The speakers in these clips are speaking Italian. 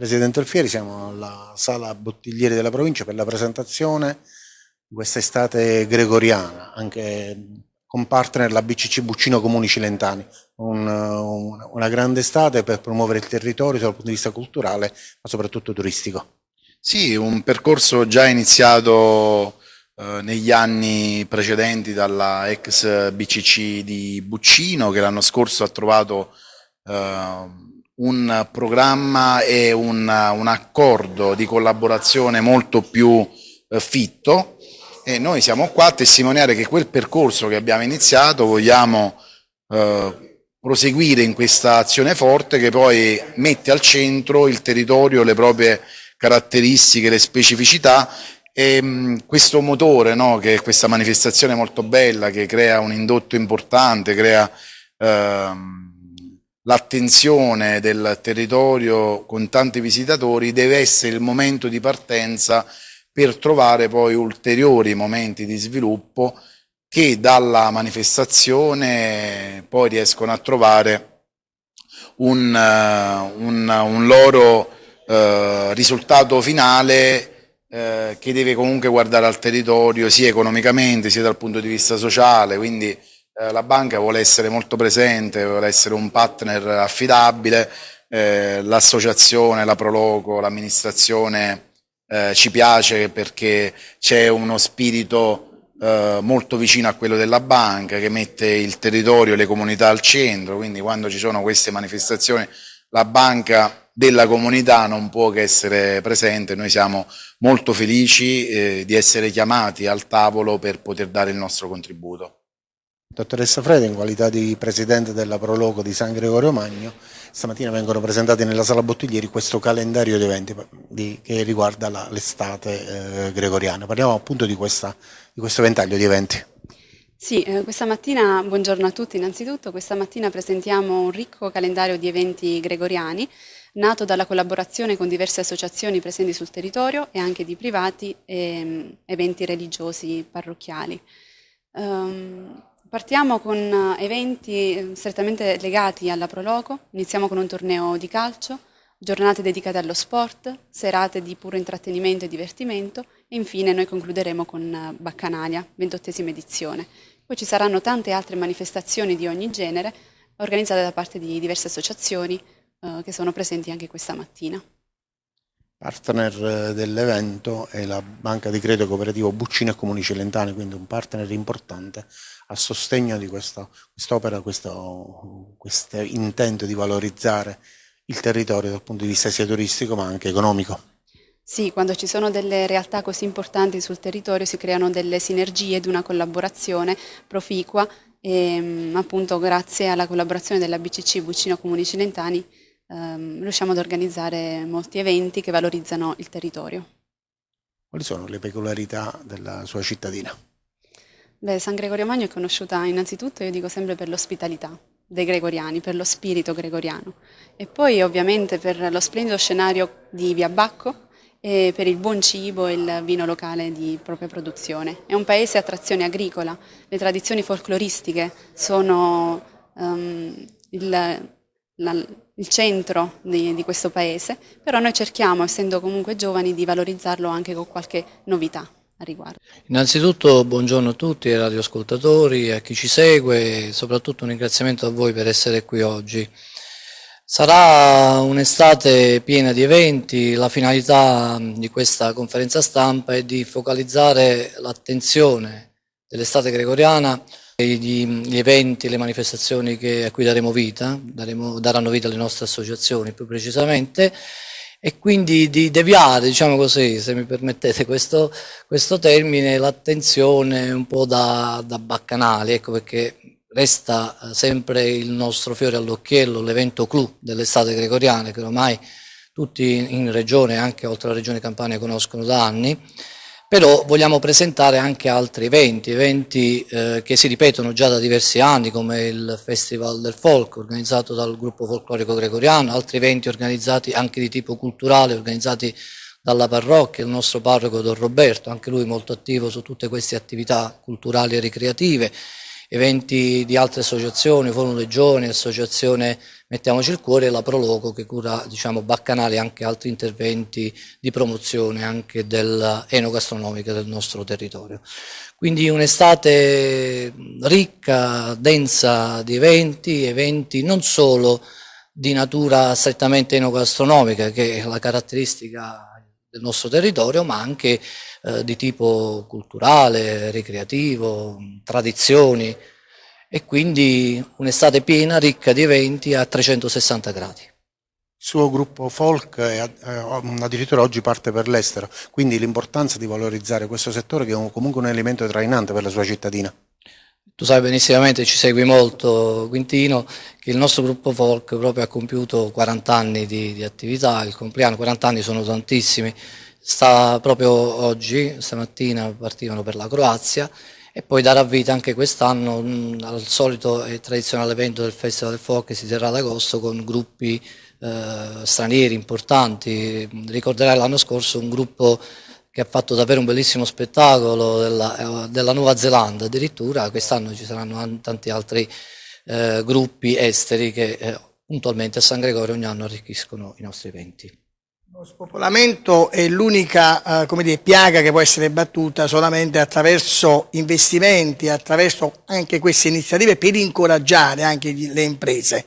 Presidente Alfieri, siamo alla sala bottiglieri della provincia per la presentazione di questa estate gregoriana, anche con partner la BCC Buccino Comuni Cilentani, un, un, una grande estate per promuovere il territorio dal punto di vista culturale ma soprattutto turistico. Sì, un percorso già iniziato eh, negli anni precedenti dalla ex BCC di Buccino che l'anno scorso ha trovato eh, un programma e un, un accordo di collaborazione molto più eh, fitto. E noi siamo qua a testimoniare che quel percorso che abbiamo iniziato vogliamo eh, proseguire in questa azione forte che poi mette al centro il territorio, le proprie caratteristiche, le specificità. E mh, questo motore, no, che è questa manifestazione molto bella che crea un indotto importante, crea ehm, l'attenzione del territorio con tanti visitatori deve essere il momento di partenza per trovare poi ulteriori momenti di sviluppo che dalla manifestazione poi riescono a trovare un, uh, un, un loro uh, risultato finale uh, che deve comunque guardare al territorio sia economicamente sia dal punto di vista sociale, quindi eh, la banca vuole essere molto presente, vuole essere un partner affidabile, eh, l'associazione, la Proloco, l'amministrazione eh, ci piace perché c'è uno spirito eh, molto vicino a quello della banca che mette il territorio e le comunità al centro, quindi quando ci sono queste manifestazioni la banca della comunità non può che essere presente, noi siamo molto felici eh, di essere chiamati al tavolo per poter dare il nostro contributo. Dottoressa Freda, in qualità di Presidente della Proloco di San Gregorio Magno, stamattina vengono presentati nella Sala Bottiglieri questo calendario di eventi di, che riguarda l'estate eh, gregoriana. Parliamo appunto di, questa, di, questo ventaglio di eventi. Sì, eh, questa mattina, buongiorno a tutti innanzitutto, questa mattina presentiamo un ricco calendario di eventi gregoriani nato dalla collaborazione con diverse associazioni presenti sul territorio e anche di privati e um, eventi religiosi parrocchiali. Um, Partiamo con eh, eventi eh, strettamente legati alla Proloco, iniziamo con un torneo di calcio, giornate dedicate allo sport, serate di puro intrattenimento e divertimento e infine noi concluderemo con eh, Baccanalia, ventottesima edizione. Poi ci saranno tante altre manifestazioni di ogni genere organizzate da parte di diverse associazioni eh, che sono presenti anche questa mattina. Partner dell'evento è la Banca di Credito Cooperativo Buccino e Comuni Celentani, quindi un partner importante a sostegno di quest'opera, questo, questo intento di valorizzare il territorio dal punto di vista sia turistico ma anche economico. Sì, quando ci sono delle realtà così importanti sul territorio si creano delle sinergie ed una collaborazione proficua e appunto grazie alla collaborazione della BCC Buccino Comuni Cilentani ehm, riusciamo ad organizzare molti eventi che valorizzano il territorio. Quali sono le peculiarità della sua cittadina? Beh, San Gregorio Magno è conosciuta innanzitutto, io dico sempre, per l'ospitalità dei gregoriani, per lo spirito gregoriano e poi ovviamente per lo splendido scenario di Via Bacco e per il buon cibo e il vino locale di propria produzione. È un paese a trazione agricola, le tradizioni folcloristiche sono um, il, la, il, centro di, di questo paese, però noi cerchiamo, essendo comunque giovani, di valorizzarlo anche con qualche novità a riguardo. Innanzitutto buongiorno a tutti ai radioascoltatori, a chi ci segue soprattutto un ringraziamento a voi per essere qui oggi. Sarà un'estate piena di eventi, la finalità di questa conferenza stampa è di focalizzare l'attenzione dell'estate gregoriana gli eventi, le manifestazioni che, a cui daremo vita, daremo, daranno vita alle nostre associazioni più precisamente, e quindi di deviare, diciamo così, se mi permettete questo, questo termine, l'attenzione un po' da, da baccanali, ecco perché resta eh, sempre il nostro fiore all'occhiello, l'evento clou dell'estate gregoriana, che ormai tutti in regione, anche oltre la regione Campania, conoscono da anni, però vogliamo presentare anche altri eventi, eventi eh, che si ripetono già da diversi anni come il Festival del Folk organizzato dal gruppo folclorico gregoriano, altri eventi organizzati anche di tipo culturale, organizzati dalla parrocchia, il nostro parroco Don Roberto, anche lui molto attivo su tutte queste attività culturali e ricreative, eventi di altre associazioni, Forum Legioni, Associazione Mettiamoci il cuore, e la Proloco che cura diciamo, baccanali e anche altri interventi di promozione anche dell'enogastronomica del nostro territorio. Quindi un'estate ricca, densa di eventi, eventi non solo di natura strettamente enogastronomica, che è la caratteristica del nostro territorio, ma anche eh, di tipo culturale, ricreativo, tradizioni e quindi un'estate piena, ricca di eventi a 360 gradi. Il suo gruppo folk è, addirittura oggi parte per l'estero, quindi l'importanza di valorizzare questo settore che è comunque un elemento trainante per la sua cittadina. Tu sai benissimamente, ci segui molto Quintino, che il nostro gruppo folk proprio ha compiuto 40 anni di, di attività, il compleanno, 40 anni sono tantissimi, sta proprio oggi, stamattina partivano per la Croazia e poi darà vita anche quest'anno mm, al solito e tradizionale evento del Festival del Folk che si terrà ad agosto con gruppi eh, stranieri importanti. Ricorderai l'anno scorso un gruppo che ha fatto davvero un bellissimo spettacolo della, eh, della Nuova Zelanda addirittura, quest'anno ci saranno tanti altri eh, gruppi esteri che eh, puntualmente a San Gregorio ogni anno arricchiscono i nostri eventi. Lo spopolamento è l'unica eh, piaga che può essere battuta solamente attraverso investimenti, attraverso anche queste iniziative per incoraggiare anche le imprese.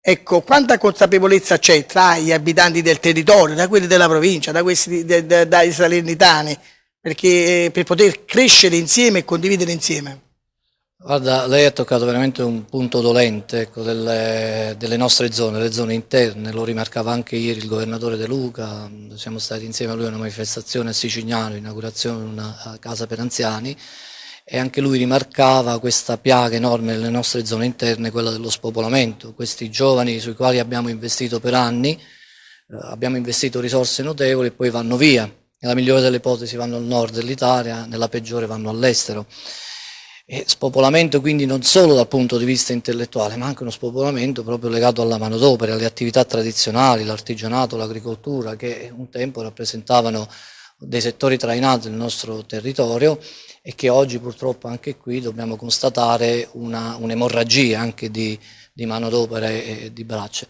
Ecco, quanta consapevolezza c'è tra gli abitanti del territorio, da quelli della provincia, da questi, de, de, dai salernitani, perché, per poter crescere insieme e condividere insieme? Guarda, lei ha toccato veramente un punto dolente ecco, delle, delle, nostre zone, le zone interne, lo rimarcava anche ieri il governatore De Luca, siamo stati insieme a lui a una manifestazione a Sicignano, inaugurazione di una casa per anziani, e anche lui rimarcava questa piaga enorme nelle nostre zone interne, quella dello spopolamento, questi giovani sui quali abbiamo investito per anni, eh, abbiamo investito risorse notevoli e poi vanno via, nella migliore delle ipotesi vanno al nord dell'Italia, nella peggiore vanno all'estero. E spopolamento quindi non solo dal punto di vista intellettuale, ma anche uno spopolamento proprio legato alla manodopera, alle attività tradizionali, l'artigianato, l'agricoltura, che un tempo rappresentavano dei settori trainati nel nostro territorio e che oggi purtroppo anche qui dobbiamo constatare un'emorragia un anche di, di manodopera e di braccia.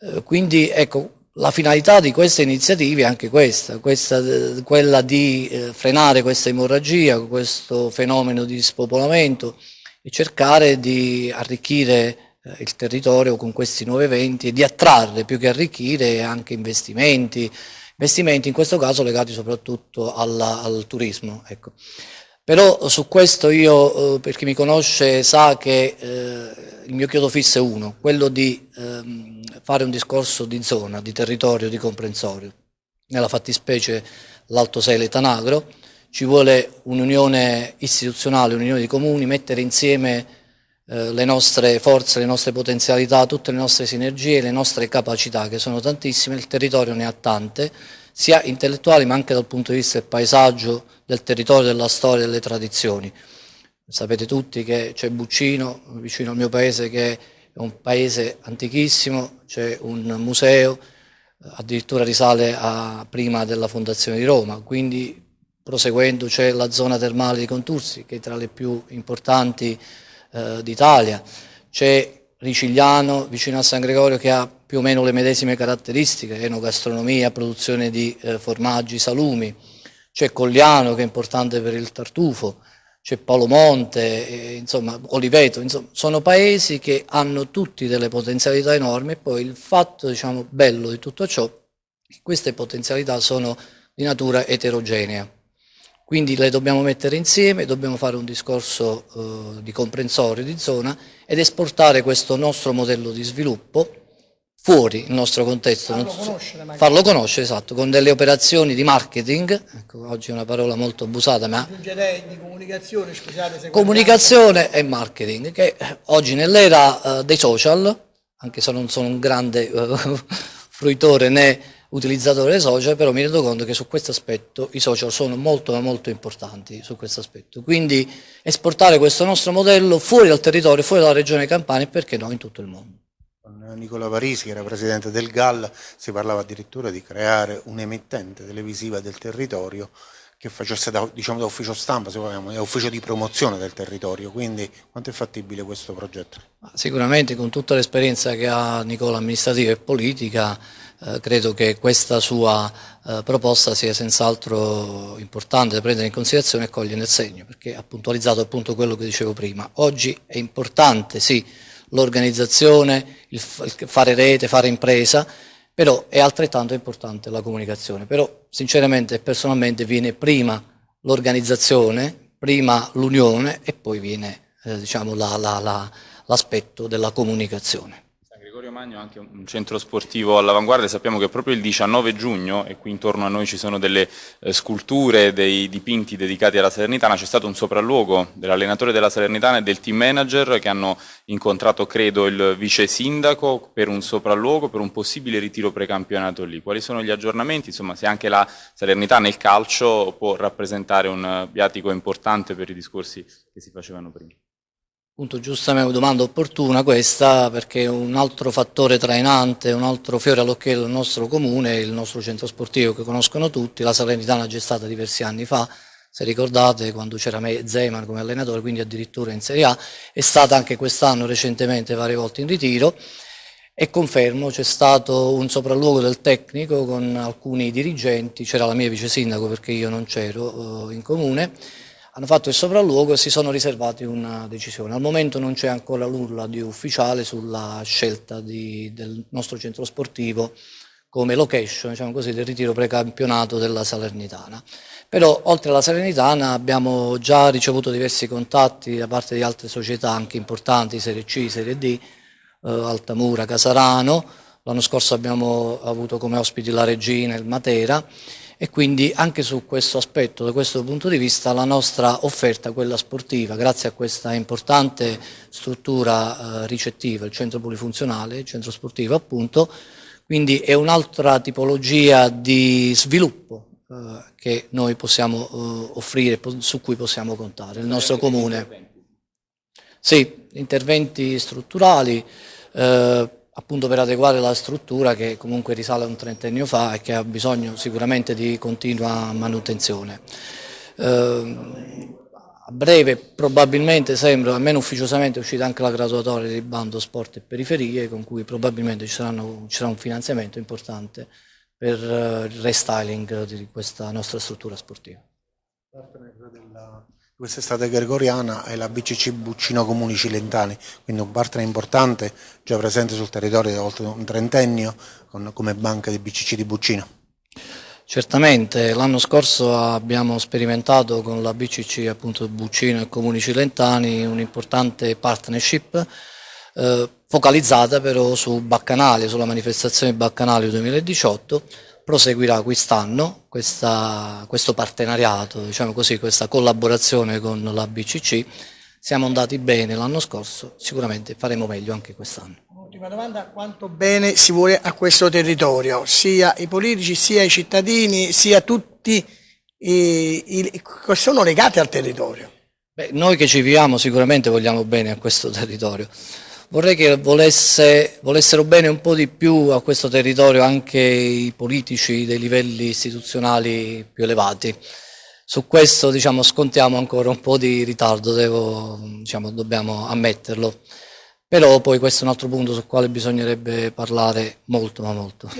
Eh, quindi ecco, la finalità di queste iniziative è anche questa, questa quella di eh, frenare questa emorragia, questo fenomeno di spopolamento e cercare di arricchire eh, il territorio con questi nuovi eventi e di attrarre più che arricchire anche investimenti, investimenti in questo caso legati soprattutto alla, al turismo. Ecco. Però su questo io, eh, per chi mi conosce, sa che eh, il mio chiodo fisso è uno, quello di ehm, fare un discorso di zona, di territorio, di comprensorio. Nella fattispecie l'Alto Sele Tanagro, ci vuole un'unione istituzionale, un'unione di comuni, mettere insieme eh, le nostre forze, le nostre potenzialità, tutte le nostre sinergie, le nostre capacità, che sono tantissime, il territorio ne ha tante, sia intellettuali ma anche dal punto di vista del paesaggio, del territorio, della storia, delle tradizioni. Sapete tutti che c'è Buccino, vicino al mio paese, che è un paese antichissimo, c'è un museo, addirittura risale a prima della fondazione di Roma, quindi proseguendo c'è la zona termale di Contursi, che è tra le più importanti eh, d'Italia, c'è Ricigliano, vicino a San Gregorio, che ha più o meno le medesime caratteristiche, enogastronomia, produzione di eh, formaggi, salumi, c'è Cogliano che è importante per il tartufo, c'è Paolo Monte, eh, insomma Oliveto, insomma, sono paesi che hanno tutti delle potenzialità enormi e poi il fatto diciamo, bello di tutto ciò che queste potenzialità sono di natura eterogenea. Quindi le dobbiamo mettere insieme, dobbiamo fare un discorso eh, di comprensorio di zona ed esportare questo nostro modello di sviluppo fuori il nostro contesto. Farlo conoscere, farlo conoscere, esatto, con delle operazioni di marketing, ecco, oggi è una parola molto abusata, ma... Di comunicazione, scusate. Comunicazione e marketing, che oggi nell'era uh, dei social, anche se non sono un grande uh, fruitore né utilizzatore dei social, però mi rendo conto che su questo aspetto i social sono molto molto importanti su questo aspetto. Quindi esportare questo nostro modello fuori dal territorio, fuori dalla regione Campania e perché no in tutto il mondo. Nicola Parisi, che era presidente del GAL, si parlava addirittura di creare un'emittente televisiva del territorio che facesse da, diciamo, da ufficio stampa, se vogliamo, da ufficio di promozione del territorio, quindi quanto è fattibile questo progetto? Sicuramente con tutta l'esperienza che ha Nicola amministrativa e politica, eh, credo che questa sua eh, proposta sia senz'altro importante da prendere in considerazione e cogliere nel segno, perché ha puntualizzato appunto quello che dicevo prima. Oggi è importante, sì, l'organizzazione, il, fare rete, fare impresa, però è altrettanto importante la comunicazione. Però sinceramente e personalmente viene prima l'organizzazione, prima l'unione e poi viene eh, diciamo, l'aspetto la, la, della comunicazione. Magno anche un centro sportivo all'avanguardia, sappiamo che proprio il 19 giugno, e qui intorno a noi ci sono delle eh, sculture, dei dipinti dedicati alla Salernitana, c'è stato un sopralluogo dell'allenatore della Salernitana e del team manager che hanno incontrato, credo, il vice sindaco per un sopralluogo, per un possibile ritiro precampionato lì. Quali sono gli aggiornamenti? Insomma, se anche la Salernitana nel calcio può rappresentare un viatico importante per i discorsi che si facevano prima. Appunto, giustamente domanda opportuna questa perché un altro fattore trainante, un altro fiore all'occhiello del nostro comune il nostro centro sportivo che conoscono tutti, la Salernitana già stata diversi anni fa, se ricordate quando c'era Zeman come allenatore, quindi addirittura in Serie A, è stata anche quest'anno recentemente varie volte in ritiro. E confermo c'è stato un sopralluogo del tecnico con alcuni dirigenti, c'era la mia vice sindaco perché io non c'ero eh, in comune, hanno fatto il sopralluogo e si sono riservati una decisione. Al momento non c'è ancora nulla di ufficiale sulla scelta di, del nostro centro sportivo come location diciamo così, del ritiro precampionato della Salernitana. Però oltre alla Salernitana abbiamo già ricevuto diversi contatti da parte di altre società anche importanti, Serie C, Serie D, eh, Altamura, Casarano, l'anno scorso abbiamo avuto come ospiti la Regina e il Matera e quindi anche su questo aspetto, da questo punto di vista, la nostra offerta, quella sportiva, grazie a questa importante struttura eh, ricettiva, il centro polifunzionale, il centro sportivo appunto, quindi è un'altra tipologia di sviluppo eh, che noi possiamo eh, offrire, su cui possiamo contare, il nostro comune. Sì, interventi strutturali, eh, appunto per adeguare la struttura che comunque risale a un trentennio fa e che ha bisogno sicuramente di continua manutenzione. Eh, a breve probabilmente sembra, almeno ufficiosamente è uscita anche la graduatoria di bando sport e periferie con cui probabilmente ci, saranno, ci sarà un finanziamento importante per uh, il restyling di questa nostra struttura sportiva quest'estate gregoriana è la BCC Buccino Comuni Cilentani, quindi un partner importante già presente sul territorio da oltre un trentennio con, come banca di BCC di Buccino. Certamente, l'anno scorso abbiamo sperimentato con la BCC appunto Buccino e Comuni Cilentani un'importante partnership eh, focalizzata però su Baccanali, sulla manifestazione Baccanali 2018 proseguirà quest'anno questo partenariato, diciamo così, questa collaborazione con la BCC. Siamo andati bene l'anno scorso, sicuramente faremo meglio anche quest'anno. Ultima domanda, quanto bene si vuole a questo territorio, sia i politici, sia i cittadini, sia tutti che sono legati al territorio? Beh, noi che ci viviamo sicuramente vogliamo bene a questo territorio. Vorrei che volesse, volessero bene un po' di più a questo territorio anche i politici dei livelli istituzionali più elevati. Su questo diciamo, scontiamo ancora un po' di ritardo, devo, diciamo, dobbiamo ammetterlo. Però poi questo è un altro punto sul quale bisognerebbe parlare molto ma molto.